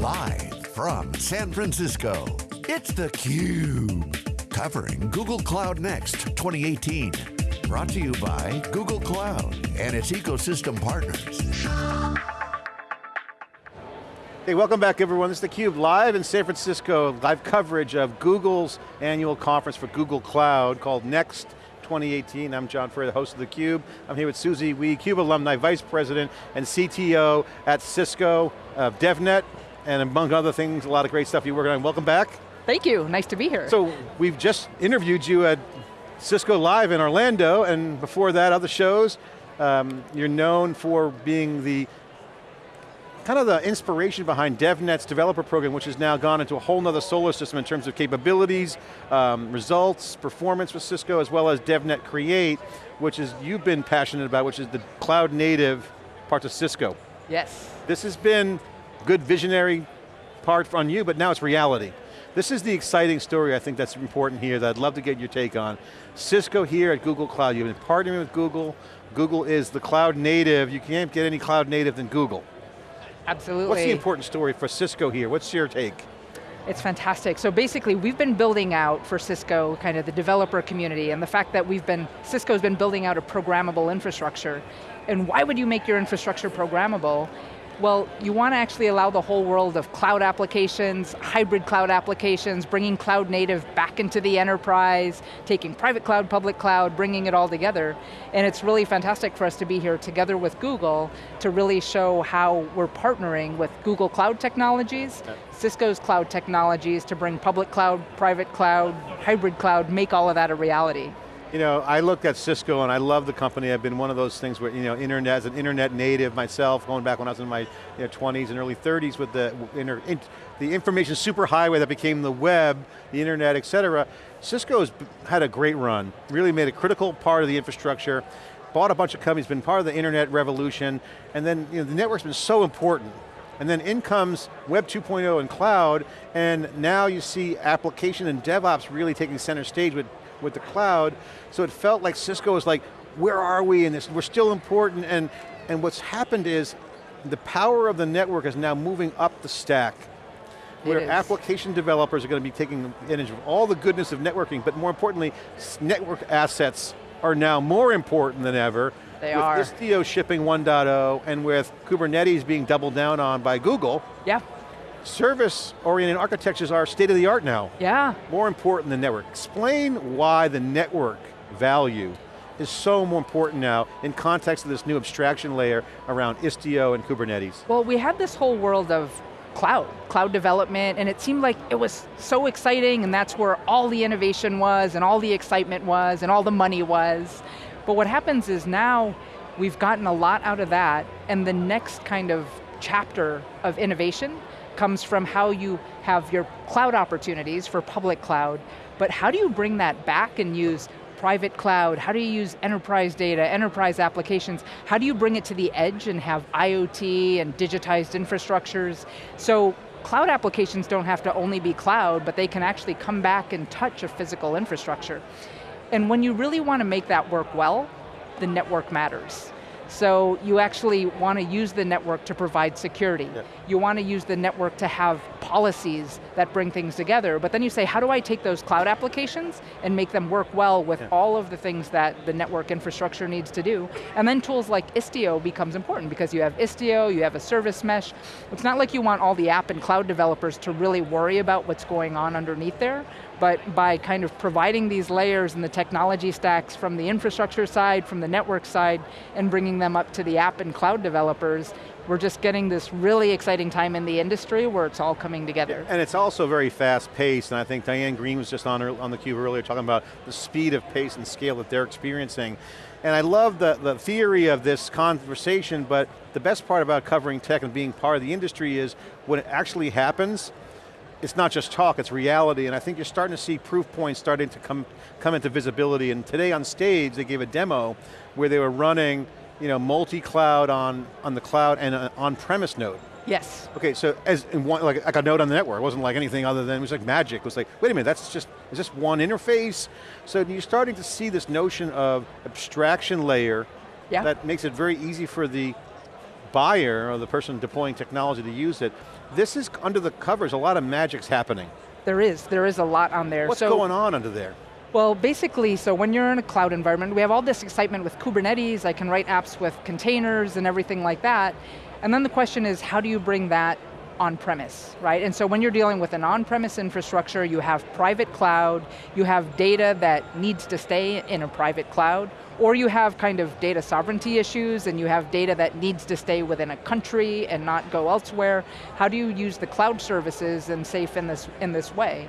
Live from San Francisco, it's theCUBE. Covering Google Cloud Next 2018. Brought to you by Google Cloud and its ecosystem partners. Hey, welcome back everyone. This is theCUBE live in San Francisco, live coverage of Google's annual conference for Google Cloud called Next 2018. I'm John Furrier, the host of theCUBE. I'm here with Susie Wee, CUBE alumni, Vice President and CTO at Cisco, uh, DevNet, and among other things, a lot of great stuff you're working on. Welcome back. Thank you, nice to be here. So, we've just interviewed you at Cisco Live in Orlando, and before that, other shows. Um, you're known for being the kind of the inspiration behind DevNet's developer program, which has now gone into a whole nother solar system in terms of capabilities, um, results, performance with Cisco, as well as DevNet Create, which is you've been passionate about, which is the cloud native parts of Cisco. Yes. This has been good visionary part on you, but now it's reality. This is the exciting story I think that's important here that I'd love to get your take on. Cisco here at Google Cloud, you've been partnering with Google. Google is the cloud native. You can't get any cloud native than Google. Absolutely. What's the important story for Cisco here? What's your take? It's fantastic. So basically, we've been building out for Cisco kind of the developer community and the fact that we've been, Cisco's been building out a programmable infrastructure. And why would you make your infrastructure programmable? Well, you want to actually allow the whole world of cloud applications, hybrid cloud applications, bringing cloud native back into the enterprise, taking private cloud, public cloud, bringing it all together. And it's really fantastic for us to be here together with Google to really show how we're partnering with Google Cloud Technologies, Cisco's cloud technologies to bring public cloud, private cloud, hybrid cloud, make all of that a reality. You know, I looked at Cisco and I love the company. I've been one of those things where, you know, internet, as an internet native myself, going back when I was in my you know, 20s and early 30s with the, inter, in, the information superhighway that became the web, the internet, et cetera. Cisco's had a great run, really made a critical part of the infrastructure, bought a bunch of companies, been part of the internet revolution, and then you know, the network's been so important. And then in comes Web 2.0 and cloud, and now you see application and DevOps really taking center stage with with the cloud, so it felt like Cisco was like, where are we in this? We're still important, and, and what's happened is, the power of the network is now moving up the stack, where application developers are going to be taking advantage of all the goodness of networking, but more importantly, network assets are now more important than ever. They with are. Istio shipping 1.0 and with Kubernetes being doubled down on by Google. Yeah service-oriented architectures are state of the art now. Yeah. More important than network. Explain why the network value is so more important now in context of this new abstraction layer around Istio and Kubernetes. Well, we had this whole world of cloud, cloud development, and it seemed like it was so exciting and that's where all the innovation was and all the excitement was and all the money was. But what happens is now we've gotten a lot out of that and the next kind of chapter of innovation comes from how you have your cloud opportunities for public cloud, but how do you bring that back and use private cloud? How do you use enterprise data, enterprise applications? How do you bring it to the edge and have IoT and digitized infrastructures? So cloud applications don't have to only be cloud, but they can actually come back and touch a physical infrastructure. And when you really want to make that work well, the network matters. So you actually want to use the network to provide security. Yeah. You want to use the network to have policies that bring things together, but then you say, how do I take those cloud applications and make them work well with yeah. all of the things that the network infrastructure needs to do? And then tools like Istio becomes important because you have Istio, you have a service mesh. It's not like you want all the app and cloud developers to really worry about what's going on underneath there, but by kind of providing these layers and the technology stacks from the infrastructure side, from the network side, and bringing them up to the app and cloud developers, we're just getting this really exciting time in the industry where it's all coming together. And it's also very fast paced, and I think Diane Greene was just on, on the cube earlier talking about the speed of pace and scale that they're experiencing. And I love the, the theory of this conversation, but the best part about covering tech and being part of the industry is when it actually happens, it's not just talk, it's reality, and I think you're starting to see proof points starting to come, come into visibility, and today on stage they gave a demo where they were running you know, multi-cloud on, on the cloud and an on-premise node. Yes. Okay, so as in one, like, like a node on the network, it wasn't like anything other than, it was like magic. It was like, wait a minute, that's just, is this one interface? So you're starting to see this notion of abstraction layer yeah. that makes it very easy for the buyer or the person deploying technology to use it, this is under the covers, a lot of magic's happening. There is, there is a lot on there. What's so, going on under there? Well, basically, so when you're in a cloud environment, we have all this excitement with Kubernetes, I can write apps with containers and everything like that, and then the question is, how do you bring that on-premise, right? And so when you're dealing with an on-premise infrastructure, you have private cloud, you have data that needs to stay in a private cloud, or you have kind of data sovereignty issues and you have data that needs to stay within a country and not go elsewhere. How do you use the cloud services and safe in this, in this way?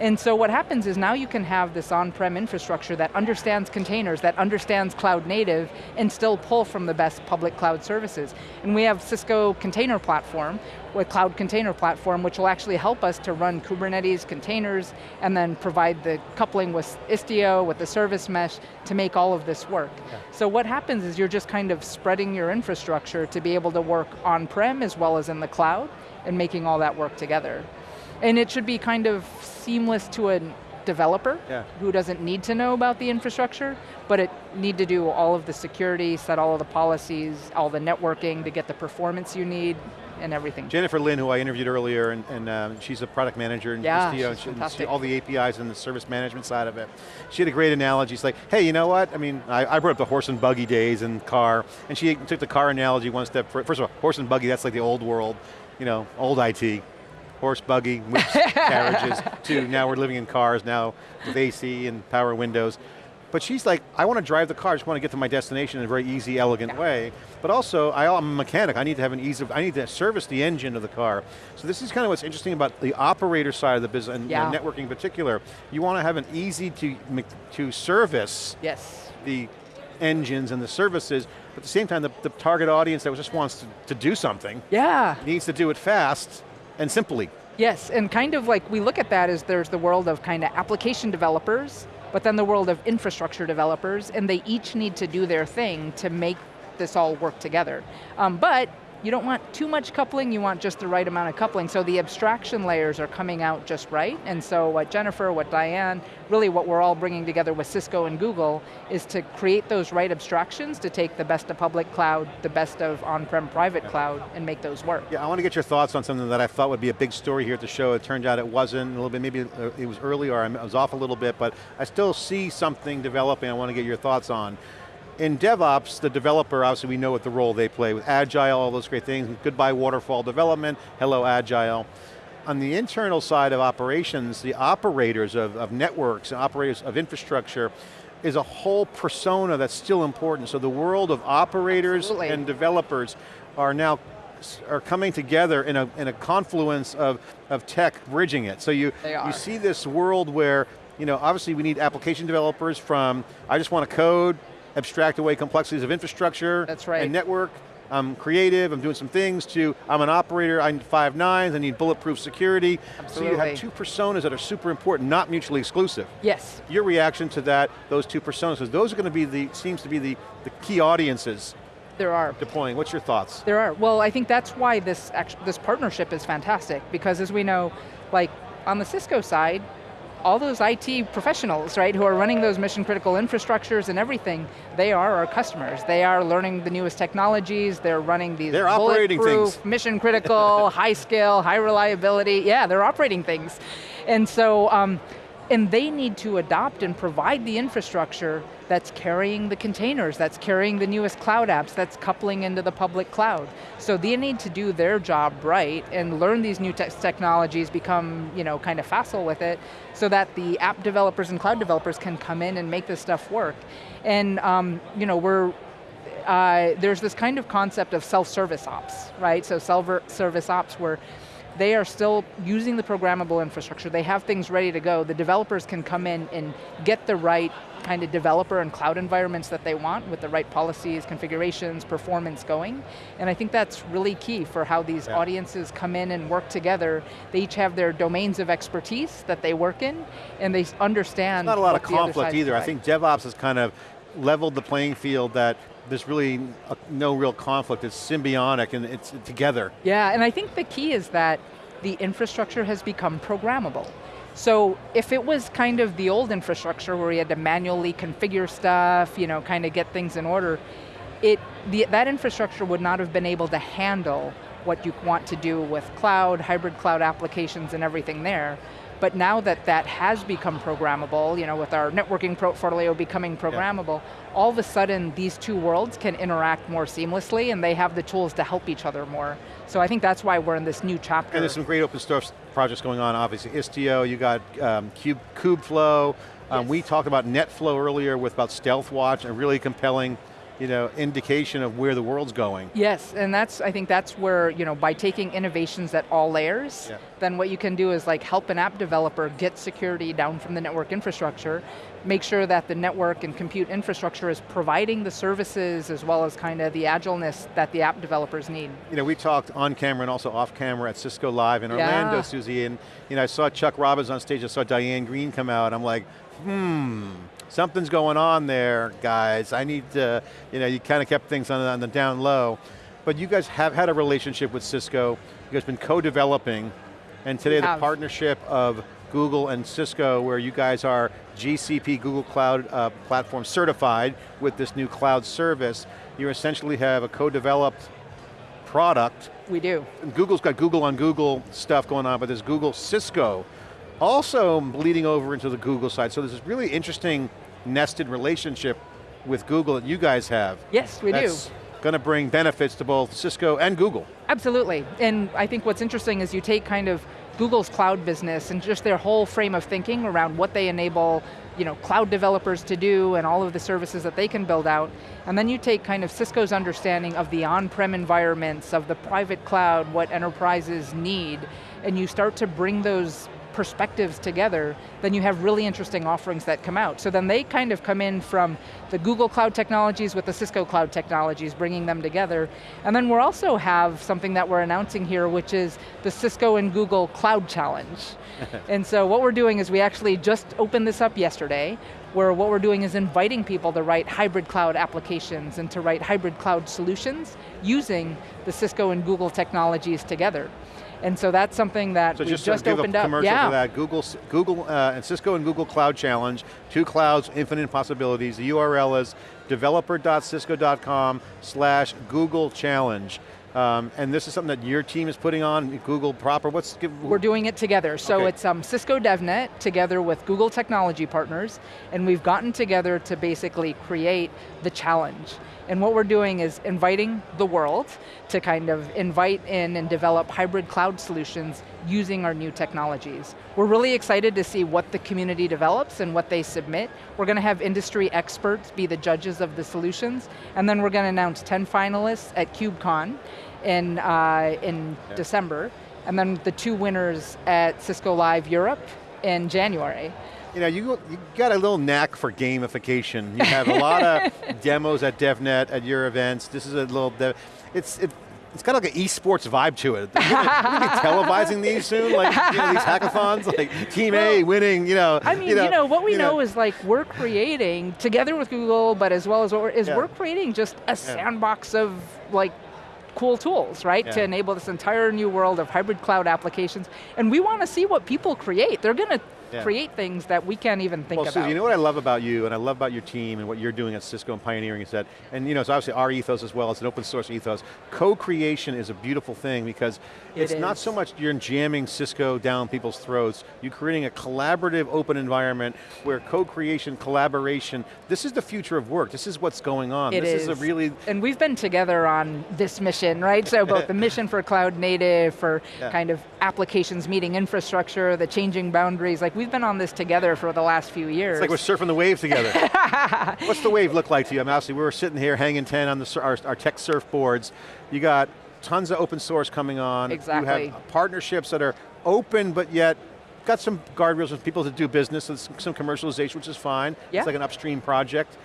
And so what happens is now you can have this on-prem infrastructure that understands containers, that understands cloud native, and still pull from the best public cloud services. And we have Cisco Container Platform, with Cloud Container Platform, which will actually help us to run Kubernetes containers, and then provide the coupling with Istio, with the service mesh, to make all of this work. Yeah. So what happens is you're just kind of spreading your infrastructure to be able to work on-prem as well as in the cloud, and making all that work together. And it should be kind of seamless to a developer yeah. who doesn't need to know about the infrastructure, but it need to do all of the security, set all of the policies, all the networking to get the performance you need, and everything. Jennifer Lin, who I interviewed earlier, and, and um, she's a product manager in yeah, Istio, and she, all the APIs and the service management side of it. She had a great analogy. She's like, hey, you know what? I mean, I, I brought up the horse and buggy days and car, and she took the car analogy one step further. First of all, horse and buggy, that's like the old world, you know, old IT horse buggy, whips, carriages, to now we're living in cars now with AC and power windows. But she's like, I want to drive the car, I just want to get to my destination in a very easy, elegant yeah. way. But also, I, am a mechanic, I need to have an ease of, I need to service the engine of the car. So this is kind of what's interesting about the operator side of the business, and yeah. networking in particular. You want to have an easy to, to service yes. the engines and the services, but at the same time, the, the target audience that just wants to, to do something yeah. needs to do it fast, and simply. Yes, and kind of like we look at that as there's the world of kind of application developers, but then the world of infrastructure developers, and they each need to do their thing to make this all work together. Um, but you don't want too much coupling, you want just the right amount of coupling. So the abstraction layers are coming out just right. And so what Jennifer, what Diane, really what we're all bringing together with Cisco and Google is to create those right abstractions to take the best of public cloud, the best of on-prem private yeah. cloud, and make those work. Yeah, I want to get your thoughts on something that I thought would be a big story here at the show. It turned out it wasn't, a little bit, maybe uh, it was early or I was off a little bit, but I still see something developing I want to get your thoughts on in DevOps, the developer, obviously we know what the role they play with Agile, all those great things, goodbye waterfall development, hello Agile. On the internal side of operations, the operators of, of networks, and operators of infrastructure, is a whole persona that's still important. So the world of operators Absolutely. and developers are now are coming together in a, in a confluence of, of tech bridging it. So you, you see this world where, you know, obviously we need application developers from, I just want to code, abstract away complexities of infrastructure That's right. and network. I'm creative, I'm doing some things to, I'm an operator, I need five nines, I need bulletproof security. Absolutely. So you have two personas that are super important, not mutually exclusive. Yes. Your reaction to that, those two personas, because those are going to be the, seems to be the, the key audiences there are. Deploying, what's your thoughts? There are, well I think that's why this, this partnership is fantastic, because as we know, like on the Cisco side, all those IT professionals, right, who are running those mission critical infrastructures and everything, they are our customers. They are learning the newest technologies, they're running these they're operating things. mission critical, high scale, high reliability, yeah, they're operating things. And so, um, and they need to adopt and provide the infrastructure that's carrying the containers, that's carrying the newest cloud apps, that's coupling into the public cloud. So they need to do their job right and learn these new te technologies, become you know, kind of facile with it, so that the app developers and cloud developers can come in and make this stuff work. And um, you know, we're, uh, there's this kind of concept of self-service ops, right? So self-service ops where they are still using the programmable infrastructure, they have things ready to go, the developers can come in and get the right kind of developer and cloud environments that they want with the right policies, configurations, performance going. And I think that's really key for how these yeah. audiences come in and work together. They each have their domains of expertise that they work in, and they understand Not a lot of conflict either. I think DevOps has kind of leveled the playing field that there's really a, no real conflict, it's symbiotic and it's together. Yeah, and I think the key is that the infrastructure has become programmable. So if it was kind of the old infrastructure where you had to manually configure stuff, you know, kind of get things in order, it, the, that infrastructure would not have been able to handle what you want to do with cloud, hybrid cloud applications and everything there. But now that that has become programmable, you know, with our networking portfolio becoming programmable, yeah. all of a sudden these two worlds can interact more seamlessly and they have the tools to help each other more. So I think that's why we're in this new chapter. And there's some great open source projects going on, obviously. Istio, you got um, Cube, Kubeflow, um, yes. we talked about NetFlow earlier with about StealthWatch, a really compelling you know, indication of where the world's going. Yes, and that's, I think that's where, you know, by taking innovations at all layers, yeah. then what you can do is like help an app developer get security down from the network infrastructure, make sure that the network and compute infrastructure is providing the services as well as kind of the agileness that the app developers need. You know, we talked on camera and also off camera at Cisco Live in Orlando, yeah. Susie, and you know, I saw Chuck Robbins on stage, I saw Diane Greene come out, I'm like, hmm, something's going on there, guys. I need to, you know, you kind of kept things on the, on the down low. But you guys have had a relationship with Cisco. You guys been co-developing, and today the partnership of Google and Cisco, where you guys are GCP, Google Cloud uh, Platform certified with this new cloud service. You essentially have a co-developed product. We do. And Google's got Google on Google stuff going on, but there's Google Cisco also bleeding over into the Google side. So there's this really interesting nested relationship with Google that you guys have. Yes, we That's do. going to bring benefits to both Cisco and Google. Absolutely, and I think what's interesting is you take kind of Google's cloud business and just their whole frame of thinking around what they enable you know, cloud developers to do and all of the services that they can build out, and then you take kind of Cisco's understanding of the on-prem environments, of the private cloud, what enterprises need, and you start to bring those perspectives together, then you have really interesting offerings that come out. So then they kind of come in from the Google Cloud technologies with the Cisco Cloud technologies, bringing them together. And then we also have something that we're announcing here, which is the Cisco and Google Cloud Challenge. and so what we're doing is we actually just opened this up yesterday, where what we're doing is inviting people to write hybrid cloud applications and to write hybrid cloud solutions using the Cisco and Google technologies together. And so that's something that so we just, just opened up. commercial yeah. for that. Google, Google uh, and Cisco and Google Cloud Challenge, two clouds, infinite possibilities. The URL is developer.cisco.com slash Google Challenge. Um, and this is something that your team is putting on, Google proper, what's? We're doing it together. So okay. it's um, Cisco DevNet together with Google technology partners, and we've gotten together to basically create the challenge. And what we're doing is inviting the world to kind of invite in and develop hybrid cloud solutions using our new technologies. We're really excited to see what the community develops and what they submit. We're going to have industry experts be the judges of the solutions, and then we're going to announce 10 finalists at KubeCon in, uh, in yeah. December, and then the two winners at Cisco Live Europe in January you know, you, you got a little knack for gamification. You have a lot of demos at DevNet, at your events. This is a little, it's, it, it's kind of like an esports vibe to it. To be televising these soon, like you know, these hackathons, like Team well, A winning, you know. I mean, you know, you know what we you know, know, is like we're creating, together with Google, but as well as what we're, is yeah. we're creating just a sandbox of like cool tools, right? Yeah. To enable this entire new world of hybrid cloud applications. And we want to see what people create. They're going to yeah. create things that we can't even think well, about. you know what I love about you, and I love about your team and what you're doing at Cisco and pioneering is that, and you know, it's obviously our ethos as well, it's an open source ethos. Co-creation is a beautiful thing because it's not so much you're jamming Cisco down people's throats, you're creating a collaborative open environment where co-creation, collaboration, this is the future of work, this is what's going on. It this is. is a really... And we've been together on this mission, right? So both the mission for cloud native, for yeah. kind of applications meeting infrastructure, the changing boundaries, like we've been on this together for the last few years. It's like we're surfing the wave together. What's the wave look like to you? I mean, obviously we were sitting here hanging 10 on the, our, our tech surfboards. You got tons of open source coming on. Exactly. You have partnerships that are open, but yet got some guardrails with people to do business, some commercialization, which is fine. Yeah. It's like an upstream project.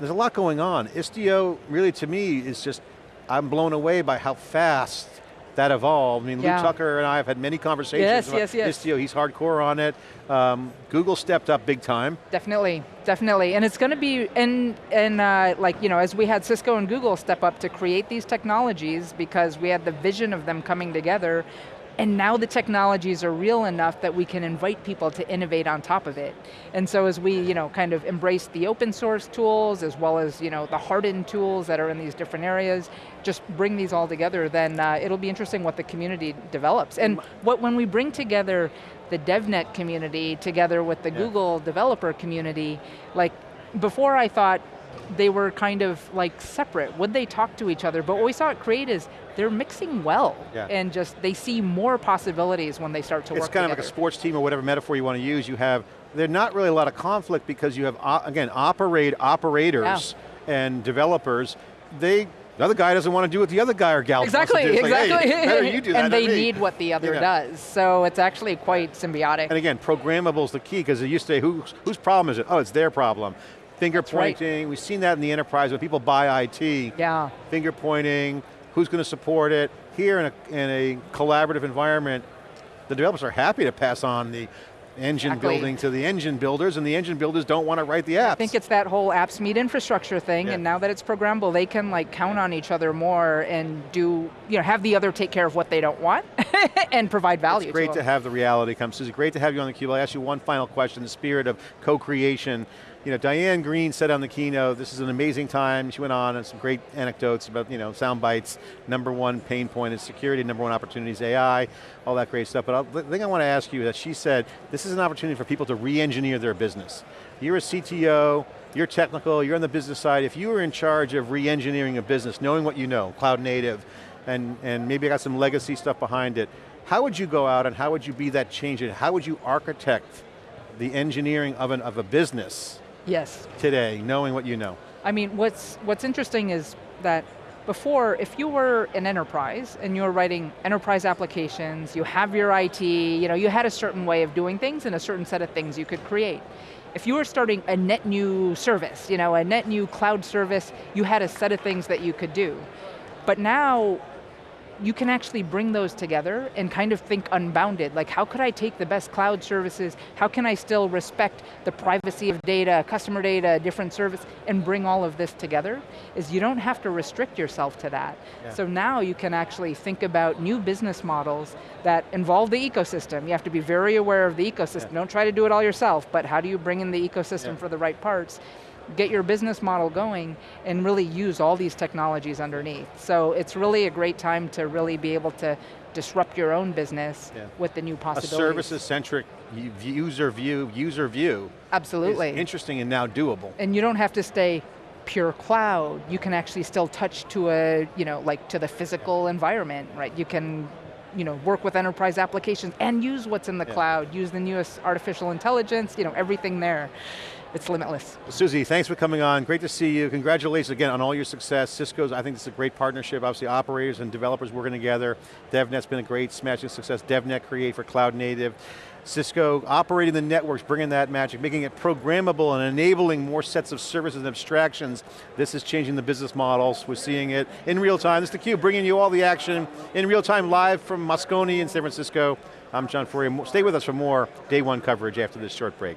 There's a lot going on. Istio, really to me, is just, I'm blown away by how fast that evolved. I mean, yeah. Lew Tucker and I have had many conversations yes, about yes, yes. Istio, he's hardcore on it. Um, Google stepped up big time. Definitely, definitely. And it's going to be, and, and uh, like, you know, as we had Cisco and Google step up to create these technologies because we had the vision of them coming together, and now the technologies are real enough that we can invite people to innovate on top of it. And so as we you know, kind of embrace the open source tools, as well as you know, the hardened tools that are in these different areas, just bring these all together, then uh, it'll be interesting what the community develops. And what, when we bring together the DevNet community together with the yeah. Google developer community, like before I thought they were kind of like separate. Would they talk to each other? But what we saw at Create is they're mixing well, yeah. and just they see more possibilities when they start to it's work It's kind together. of like a sports team or whatever metaphor you want to use. You have, there's not really a lot of conflict because you have, uh, again, operate operators yeah. and developers. They the other guy doesn't want to do what the other guy or gal exactly, wants to do. Exactly, like, hey, you do that And they need what the other does. So it's actually quite symbiotic. And again, programmable is the key because it used to say, whose, whose problem is it? Oh, it's their problem finger That's pointing. Right. We've seen that in the enterprise when people buy IT. Yeah. Finger pointing, who's going to support it. Here in a, in a collaborative environment, the developers are happy to pass on the engine exactly. building to the engine builders, and the engine builders don't want to write the apps. I think it's that whole apps meet infrastructure thing, yeah. and now that it's programmable, they can like count on each other more and do, you know, have the other take care of what they don't want and provide value It's great to, to have the reality come. Susie, great to have you on theCUBE. I'll ask you one final question, the spirit of co-creation you know, Diane Greene said on the keynote, this is an amazing time. She went on and some great anecdotes about, you know, sound bites. Number one pain point is security, number one opportunity is AI, all that great stuff. But I'll, the thing I want to ask you is that she said, this is an opportunity for people to re-engineer their business. You're a CTO, you're technical, you're on the business side. If you were in charge of re-engineering a business, knowing what you know, cloud native, and, and maybe got some legacy stuff behind it, how would you go out and how would you be that change? How would you architect the engineering of, an, of a business Yes. Today, knowing what you know. I mean, what's, what's interesting is that before, if you were an enterprise and you were writing enterprise applications, you have your IT, you know, you had a certain way of doing things and a certain set of things you could create. If you were starting a net new service, you know, a net new cloud service, you had a set of things that you could do. But now, you can actually bring those together and kind of think unbounded, like how could I take the best cloud services, how can I still respect the privacy of data, customer data, different service, and bring all of this together, is you don't have to restrict yourself to that. Yeah. So now you can actually think about new business models that involve the ecosystem. You have to be very aware of the ecosystem. Yeah. Don't try to do it all yourself, but how do you bring in the ecosystem yeah. for the right parts? Get your business model going and really use all these technologies underneath. So it's really a great time to really be able to disrupt your own business yeah. with the new possibilities. A services-centric user view, user view. Absolutely. interesting and now doable. And you don't have to stay pure cloud. You can actually still touch to a, you know, like to the physical yeah. environment, right? You can you know, work with enterprise applications and use what's in the yeah. cloud, use the newest artificial intelligence, you know, everything there it's limitless. Susie, thanks for coming on. Great to see you. Congratulations again on all your success. Cisco's, I think this is a great partnership. Obviously operators and developers working together. DevNet's been a great smashing success. DevNet Create for cloud native. Cisco operating the networks, bringing that magic, making it programmable and enabling more sets of services and abstractions. This is changing the business models. We're seeing it in real time. This is theCUBE, bringing you all the action in real time, live from Moscone in San Francisco. I'm John Furrier. Stay with us for more day one coverage after this short break.